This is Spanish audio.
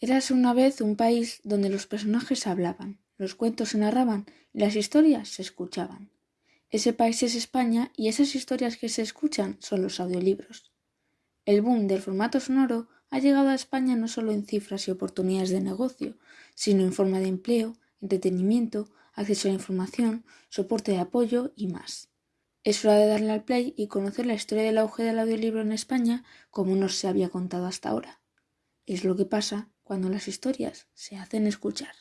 Érase una vez un país donde los personajes hablaban, los cuentos se narraban y las historias se escuchaban. Ese país es España y esas historias que se escuchan son los audiolibros. El boom del formato sonoro ha llegado a España no solo en cifras y oportunidades de negocio, sino en forma de empleo, entretenimiento, acceso a la información, soporte de apoyo y más. Es hora de darle al play y conocer la historia del auge del audiolibro en España como no se había contado hasta ahora. Es lo que pasa cuando las historias se hacen escuchar.